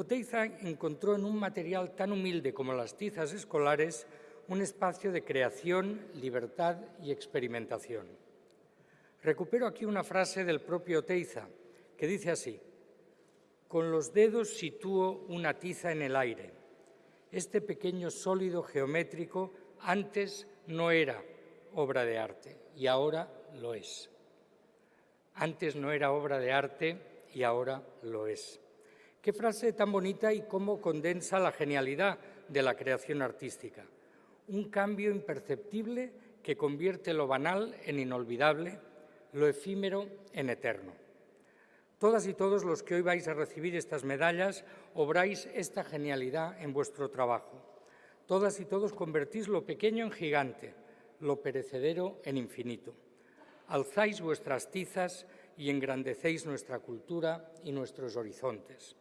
Oteiza encontró en un material tan humilde como las tizas escolares un espacio de creación, libertad y experimentación. Recupero aquí una frase del propio Oteiza, que dice así, con los dedos sitúo una tiza en el aire. Este pequeño sólido geométrico antes no era obra de arte y ahora lo es. Antes no era obra de arte y ahora lo es. Qué frase tan bonita y cómo condensa la genialidad de la creación artística. Un cambio imperceptible que convierte lo banal en inolvidable, lo efímero en eterno. Todas y todos los que hoy vais a recibir estas medallas obráis esta genialidad en vuestro trabajo. Todas y todos convertís lo pequeño en gigante, lo perecedero en infinito. Alzáis vuestras tizas y engrandecéis nuestra cultura y nuestros horizontes.